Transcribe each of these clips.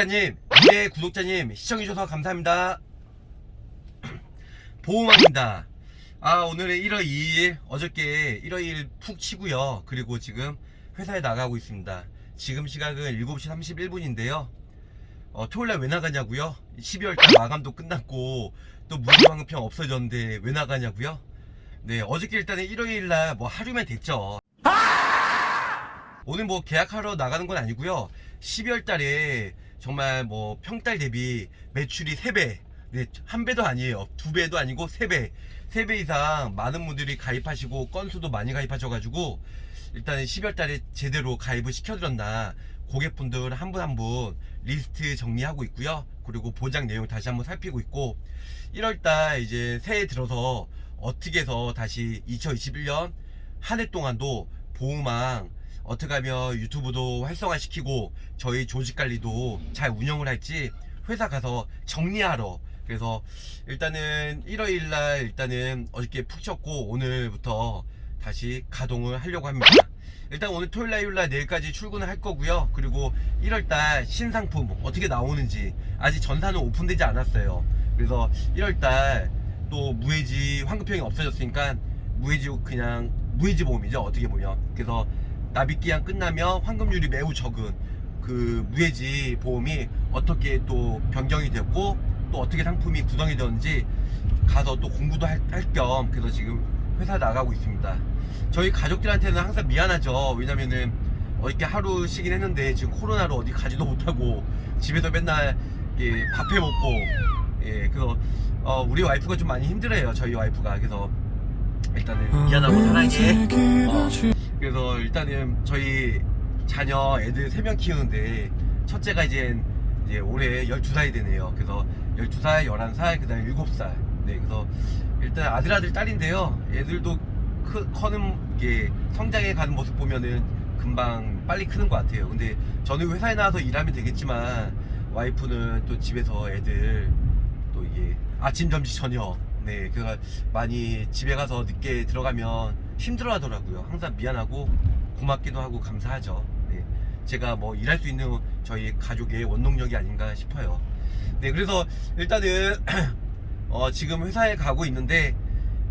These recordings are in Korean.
구독자님, 네 구독자님 시청해주셔서 감사합니다. 보호망입니다. 아 오늘은 1월 2일 어저께 1월 2일 푹 치고요. 그리고 지금 회사에 나가고 있습니다. 지금 시각은 7시 31분인데요. 어, 토요일날 왜 나가냐고요? 12월달 마감도 끝났고 또 무료환급형 없어졌는데 왜 나가냐고요? 네 어저께 일단은 1월일날 뭐 하루면 됐죠. 오늘 뭐 계약하러 나가는 건 아니고요 12월 달에 정말 뭐 평달 대비 매출이 3배. 네, 한 배도 아니에요. 두 배도 아니고 3배. 3배 이상 많은 분들이 가입하시고 건수도 많이 가입하셔가지고 일단 12월 달에 제대로 가입을 시켜드렸나 고객분들 한 분 한 분 리스트 정리하고 있고요. 그리고 보장 내용 다시 한번 살피고 있고 1월 달 이제 새해 들어서 어떻게 해서 다시 2021년 한 해 동안도 보호망 어떻게 하면 유튜브도 활성화시키고 저희 조직 관리도 잘 운영을 할지 회사 가서 정리하러. 그래서 일단은 1월일날 일단은 어저께 푹 쉬었고 오늘부터 다시 가동을 하려고 합니다. 일단 오늘 토요일날 일요일날 내일까지 출근을 할 거고요. 그리고 1월달 신상품 어떻게 나오는지 아직 전사는 오픈되지 않았어요. 그래서 1월달 또 무해지 환급형이 없어졌으니까 무해지 그냥 무해지 보험이죠. 어떻게 보면. 그래서 납입기한 끝나면 환급률이 매우 적은 그 무해지 보험이 어떻게 또 변경이 됐고 또 어떻게 상품이 구성이 되는지 가서 또 공부도 할 겸 그래서 지금 회사 나가고 있습니다. 저희 가족들한테는 항상 미안하죠. 왜냐면은 어저께 하루 쉬긴 했는데 지금 코로나로 어디 가지도 못하고 집에서 맨날 예, 밥해 먹고 예 그래서 어, 우리 와이프가 좀 많이 힘들어요. 저희 와이프가. 그래서 일단은 미안하고 사랑해. 어, 일단은 저희 자녀 애들 3명 키우는데 첫째가 이제, 이제 올해 12살이 되네요. 그래서 12살, 11살, 그 다음에 7살. 네 그래서 일단 아들 아들 딸인데요. 애들도 크, 커는 게 성장해 가는 모습 보면은 금방 빨리 크는 것 같아요. 근데 저는 회사에 나와서 일하면 되겠지만 와이프는 또 집에서 애들 또 이게 아침 점심 저녁. 네 그가 많이 집에 가서 늦게 들어가면 힘들어 하더라고요. 항상 미안하고 고맙기도 하고 감사하죠. 네. 제가 뭐 일할 수 있는 저희 가족의 원동력이 아닌가 싶어요. 네 그래서 일단은 어, 지금 회사에 가고 있는데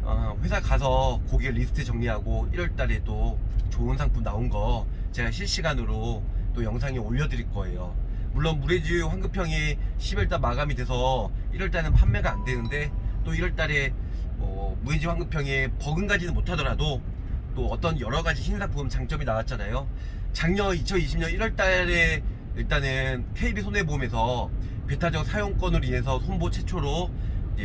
어, 회사 가서 고객 리스트 정리하고 1월달에 또 좋은 상품 나온 거 제가 실시간으로 또 영상에 올려드릴 거예요. 물론 무례지 환급형이 10월달 마감이 돼서 1월달은 판매가 안 되는데 또 1월달에 뭐 무해지 환급형에 버금가지는 못하더라도 또 어떤 여러가지 신상품 장점이 나왔잖아요. 작년 2020년 1월달에 일단은 KB손해보험에서 배타적 사용권으로 인해서 손보 최초로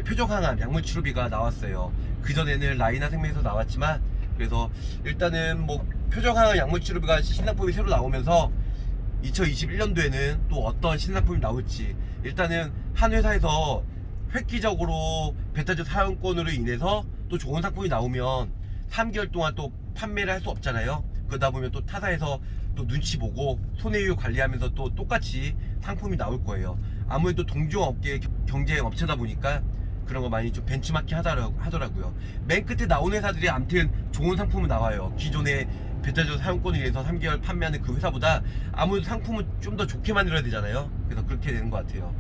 표적 항암 약물 치료비가 나왔어요. 그전에는 라이나 생명에서 나왔지만 그래서 일단은 뭐 표적 항암 약물 치료비가 신상품이 새로 나오면서 2021년도에는 또 어떤 신상품이 나올지 일단은 한 회사에서 획기적으로 베타적 사용권으로 인해서 또 좋은 상품이 나오면 3개월 동안 또 판매를 할 수 없잖아요. 그러다 보면 또 타사에서 또 눈치 보고 손해율 관리하면서 또 똑같이 상품이 나올 거예요. 아무래도 동종업계 경쟁 업체다 보니까 그런 거 많이 좀 벤치마킹 하더라고요. 맨 끝에 나온 회사들이 암튼 좋은 상품은 나와요. 기존의 베타적 사용권을 위해서 3개월 판매하는 그 회사보다 아무래도 상품은 좀 더 좋게 만들어야 되잖아요. 그래서 그렇게 되는 것 같아요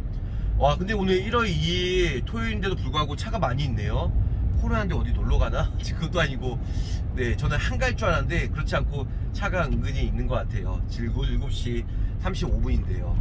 와 근데 오늘 1월 2일 토요일인데도 불구하고 차가 많이 있네요. 코로나인데 어디 놀러 가나? 그것도 아니고. 네 저는 한가일 줄 알았는데 그렇지 않고 차가 은근히 있는 것 같아요. 지금 7시 35분인데요.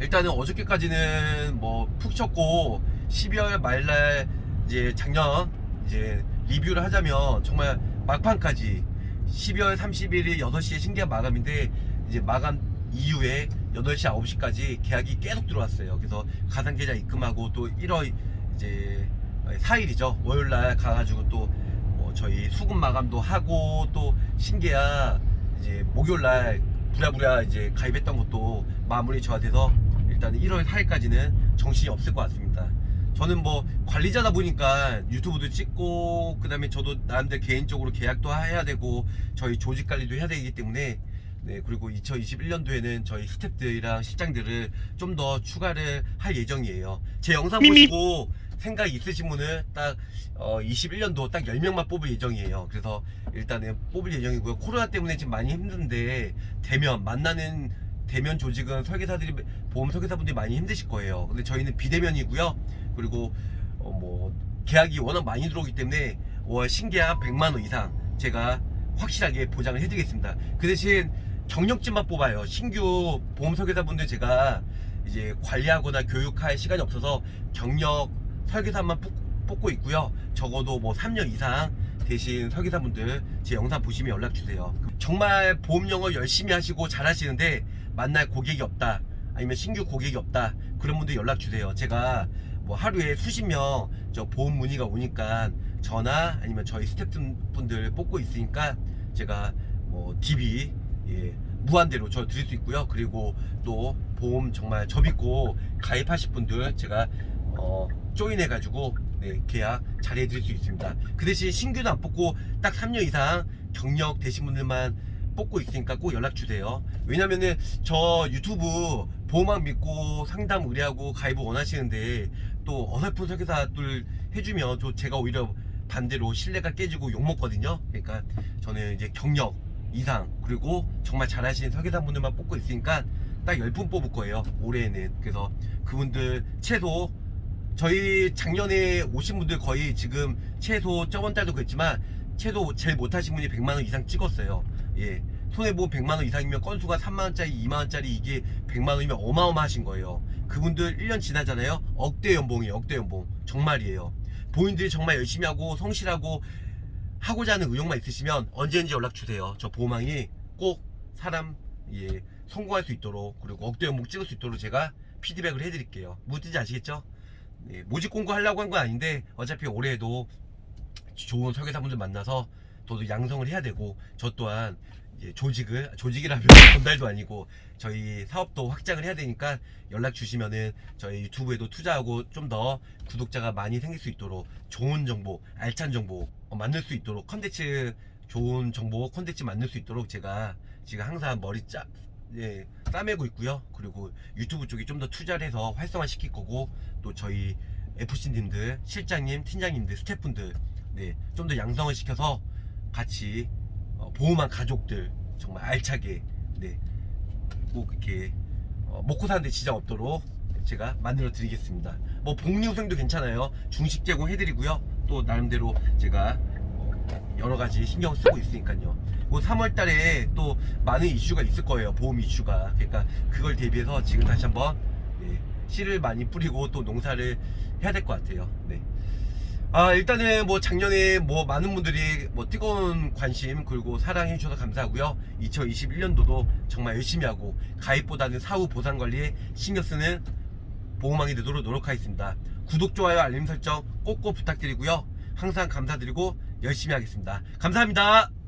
일단은 어저께까지는 뭐푹 쉬었고 12월 말날 이제 작년 이제 리뷰를 하자면 정말 막판까지 12월 31일 6시에 신계약 마감인데 이제 마감 이후에 8시 9시까지 계약이 계속 들어왔어요. 그래서 가상계좌 입금하고 또 1월 이제 4일이죠. 월요일날 가가지고 또 뭐 저희 수급 마감도 하고 또 신계약 이제 목요일날 부랴부랴 이제 가입했던 것도 마무리 돼서 일단 1월 4일까지는 정신이 없을 것 같습니다. 저는 뭐 관리자다 보니까 유튜브도 찍고 그 다음에 저도 나름대로 개인적으로 계약도 해야 되고 저희 조직 관리도 해야 되기 때문에 네 그리고 2021년도에는 저희 스탭들이랑 실장들을 좀 더 추가를 할 예정이에요 제 영상 보시고 생각 있으신 분은 딱 어, 21년도 딱 10명만 뽑을 예정이에요 그래서 일단은 뽑을 예정이고요 코로나 때문에 지금 많이 힘든데 되면 만나는 대면 조직은 설계사들이 보험 설계사분들이 많이 힘드실 거예요. 근데 저희는 비대면이고요. 그리고 어, 뭐 계약이 워낙 많이 들어오기 때문에 월 신계약 100만 원 이상 제가 확실하게 보장을 해드리겠습니다. 그 대신 경력직만 뽑아요. 신규 보험 설계사분들 제가 이제 관리하거나 교육할 시간이 없어서 경력 설계사만 뽑- 뽑고 있고요. 적어도 뭐 3년 이상 대신 설계사분들 제 영상 보시면 연락 주세요. 정말 보험 영어 열심히 하시고 잘하시는데 만날 고객이 없다. 아니면 신규 고객이 없다. 그런 분들 연락 주세요. 제가 뭐 하루에 수십 명 저 보험 문의가 오니까 전화 아니면 저희 스태프분들 뽑고 있으니까 제가 뭐 DB 예, 무한대로 저 드릴 수 있고요. 그리고 또 보험 정말 저 믿고 가입하실 분들 제가 어, 조인해 가지고 네, 계약 잘 해 드릴 수 있습니다. 그 대신 신규도 안 뽑고 딱 3년 이상 경력 되신 분들만 뽑고 있으니까 꼭 연락 주세요. 왜냐면은 저 유튜브 보험왕 믿고 상담 의뢰하고 가입을 원하시는데 또 어설픈 설계사들 해주면 또 제가 오히려 반대로 신뢰가 깨지고 욕먹거든요. 그러니까 저는 이제 경력 이상 그리고 정말 잘하시는 설계사분들만 뽑고 있으니까 딱 10분 뽑을 거예요. 올해에는. 그래서 그분들 최소 저희 작년에 오신 분들 거의 지금 최소 저번 달도 그랬지만 최소 제일 못하신 분이 100만원 이상 찍었어요. 예. 손해보험 100만원 이상이면 건수가 3만원짜리, 2만원짜리 이게 100만원이면 어마어마하신 거예요. 그분들 1년 지나잖아요. 억대 연봉이에요. 억대 연봉. 정말이에요. 본인들이 정말 열심히 하고 성실하고 하고자 하는 의욕만 있으시면 언제든지 연락 주세요. 저 보망이 꼭 사람 예, 성공할 수 있도록 그리고 억대 연봉 찍을 수 있도록 제가 피드백을 해드릴게요. 무슨지 아시겠죠? 예, 모집 공고하려고 한 건 아닌데 어차피 올해에도 좋은 설계사분들 만나서 저도 양성을 해야 되고 저 또한 조직을 조직이라면 건달도 아니고 저희 사업도 확장을 해야 되니까 연락 주시면은 저희 유튜브에도 투자하고 좀 더 구독자가 많이 생길 수 있도록 좋은 정보 알찬 정보 어, 만들 수 있도록 컨텐츠 좋은 정보 컨텐츠 만들 수 있도록 제가 지금 항상 머리 짜 예, 싸매고 있고요. 그리고 유튜브 쪽에 좀 더 투자를 해서 활성화 시킬 거고 또 저희 FC님들 실장님 팀장님들 스태프분들 네, 좀 더 양성을 시켜서 같이 어, 보험한 가족들 정말 알차게 네, 꼭 이렇게 어, 먹고 사는데 지장 없도록 제가 만들어 드리겠습니다. 뭐 복리후생도 괜찮아요. 중식 제공 해 드리고요. 또 나름대로 제가 어, 여러 가지 신경 쓰고 있으니까요. 뭐 3월 달에 또 많은 이슈가 있을 거예요. 보험 이슈가. 그러니까 그걸 대비해서 지금 다시 한번 네, 씨를 많이 뿌리고 또 농사를 해야 될 것 같아요. 네. 아 일단은 뭐 작년에 뭐 많은 분들이 뭐 뜨거운 관심 그리고 사랑해 주셔서 감사하고요. 2021년도도 정말 열심히 하고 가입보다는 사후 보상 관리에 신경 쓰는 보험왕이 되도록 노력하겠습니다. 구독 좋아요 알림 설정 꼭꼭 부탁드리고요. 항상 감사드리고 열심히 하겠습니다. 감사합니다